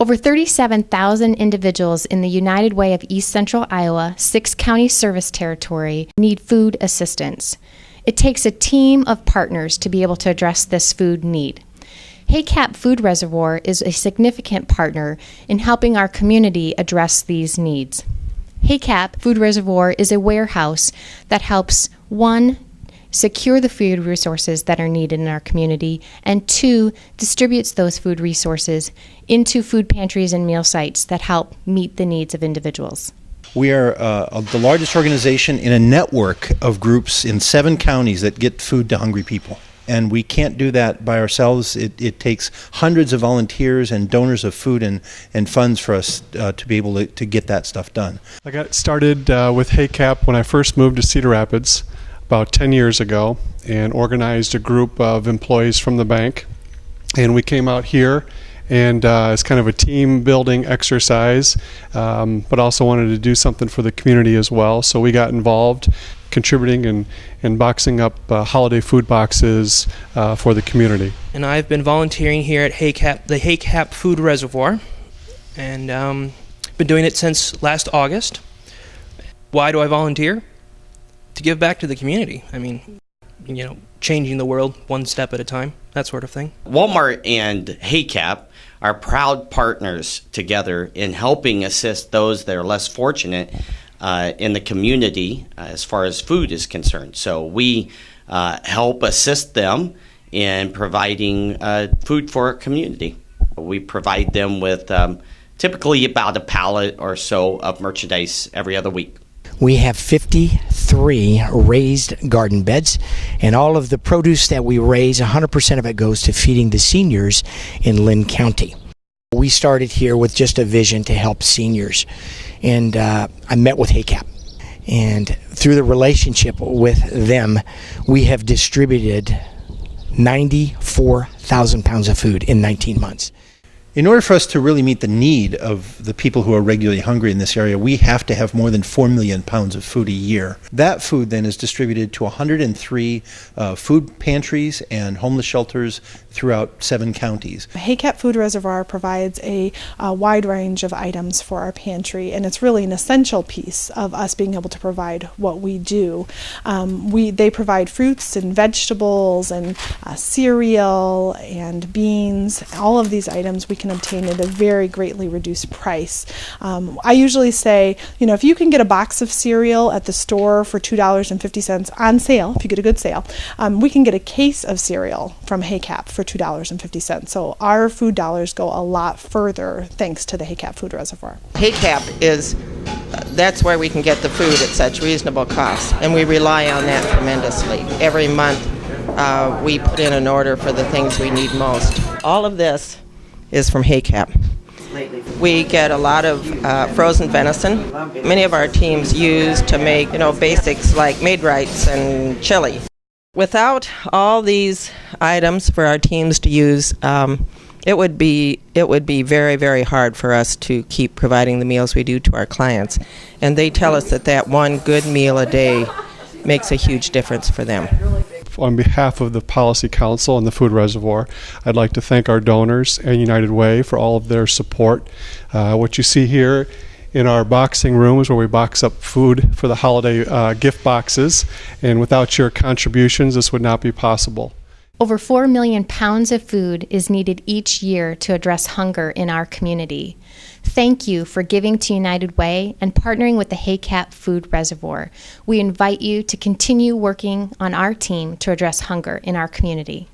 Over 37,000 individuals in the United Way of East Central Iowa, six county service territory, need food assistance. It takes a team of partners to be able to address this food need. HACAP Food Reservoir is a significant partner in helping our community address these needs. HACAP Food Reservoir is a warehouse that helps one, secure the food resources that are needed in our community, and two, distributes those food resources into food pantries and meal sites that help meet the needs of individuals. We are uh, the largest organization in a network of groups in seven counties that get food to hungry people. And we can't do that by ourselves. It, it takes hundreds of volunteers and donors of food and, and funds for us uh, to be able to, to get that stuff done. I got started uh, with HACAP when I first moved to Cedar Rapids about 10 years ago and organized a group of employees from the bank. And we came out here and uh, it's kind of a team building exercise, um, but also wanted to do something for the community as well. So we got involved contributing and, and boxing up uh, holiday food boxes uh, for the community. And I've been volunteering here at HACAP, the HACAP Food Reservoir, and um, been doing it since last August. Why do I volunteer? To give back to the community. I mean, you know, changing the world one step at a time, that sort of thing. Walmart and HACAP are proud partners together in helping assist those that are less fortunate uh, in the community uh, as far as food is concerned. So we uh, help assist them in providing uh, food for our community. We provide them with um, typically about a pallet or so of merchandise every other week. We have 53 raised garden beds, and all of the produce that we raise, 100% of it goes to feeding the seniors in Linn County. We started here with just a vision to help seniors, and uh, I met with HACAP. And through the relationship with them, we have distributed 94,000 pounds of food in 19 months. In order for us to really meet the need of the people who are regularly hungry in this area, we have to have more than 4 million pounds of food a year. That food then is distributed to 103 uh, food pantries and homeless shelters throughout seven counties. HACAP Food Reservoir provides a, a, wide range of items for our pantry, and it's really an essential piece of us being able to provide what we do. Um, we they provide fruits and vegetables and uh, cereal and beans. All of these items we can obtain at a very greatly reduced price. Um, I usually say, you know, if you can get a box of cereal at the store for two dollars and fifty cents on sale, if you get a good sale, um, we can get a case of cereal from HACAP for $2.50. So our food dollars go a lot further thanks to the HACAP Food Reservoir. HACAP is that's where we can get the food at such reasonable costs, and we rely on that tremendously. Every month uh, we put in an order for the things we need most. All of this is from HACAP. We get a lot of uh, frozen venison. Many of our teams use to make, you know, basics like Maid-Rites and chili. Without all these items for our teams to use, um, it would be it would be very very hard for us to keep providing the meals we do to our clients, and they tell us that that one good meal a day makes a huge difference for them. On behalf of the Policy Council and the Food Reservoir, I'd like to thank our donors and United Way for all of their support. Uh, what you see here in our boxing rooms where we box up food for the holiday uh, gift boxes. And without your contributions, this would not be possible. Over 4 million pounds of food is needed each year to address hunger in our community. Thank you for giving to United Way and partnering with the HACAP Food Reservoir. We invite you to continue working on our team to address hunger in our community.